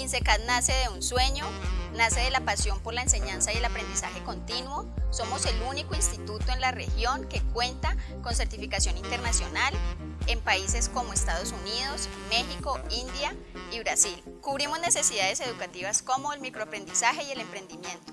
INSECAD nace de un sueño, nace de la pasión por la enseñanza y el aprendizaje continuo. Somos el único instituto en la región que cuenta con certificación internacional en países como Estados Unidos, México, India y Brasil. Cubrimos necesidades educativas como el microaprendizaje y el emprendimiento.